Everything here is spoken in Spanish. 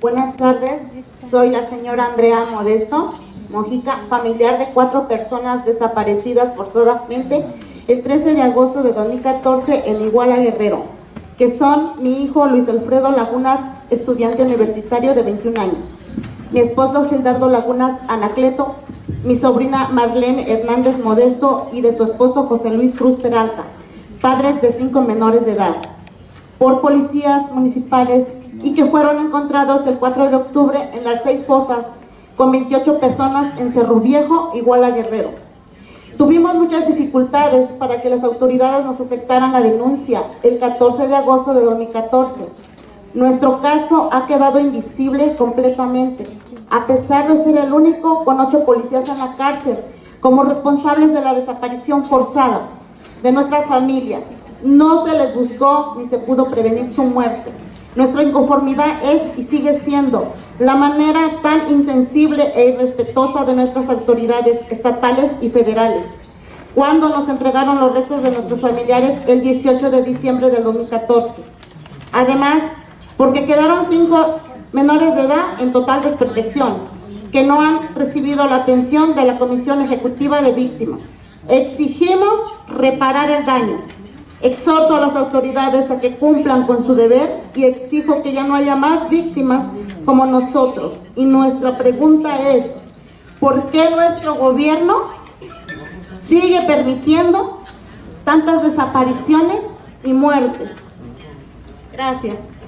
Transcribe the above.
Buenas tardes, soy la señora Andrea Modesto Mojica, familiar de cuatro personas desaparecidas forzadamente el 13 de agosto de 2014 en Iguala Guerrero, que son mi hijo Luis Alfredo Lagunas, estudiante universitario de 21 años, mi esposo Gildardo Lagunas Anacleto, mi sobrina Marlene Hernández Modesto y de su esposo José Luis Cruz Peralta, padres de cinco menores de edad, por policías municipales y que fueron encontrados el 4 de octubre en las seis fosas con 28 personas en Cerro Viejo, Iguala Guerrero. Tuvimos muchas dificultades para que las autoridades nos aceptaran la denuncia el 14 de agosto de 2014. Nuestro caso ha quedado invisible completamente, a pesar de ser el único con ocho policías en la cárcel como responsables de la desaparición forzada de nuestras familias. No se les buscó ni se pudo prevenir su muerte. Nuestra inconformidad es y sigue siendo la manera tan insensible e irrespetuosa de nuestras autoridades estatales y federales cuando nos entregaron los restos de nuestros familiares el 18 de diciembre del 2014. Además, porque quedaron cinco menores de edad en total desprotección, que no han recibido la atención de la Comisión Ejecutiva de Víctimas. Exigimos reparar el daño, Exhorto a las autoridades a que cumplan con su deber y exijo que ya no haya más víctimas como nosotros. Y nuestra pregunta es, ¿por qué nuestro gobierno sigue permitiendo tantas desapariciones y muertes? Gracias.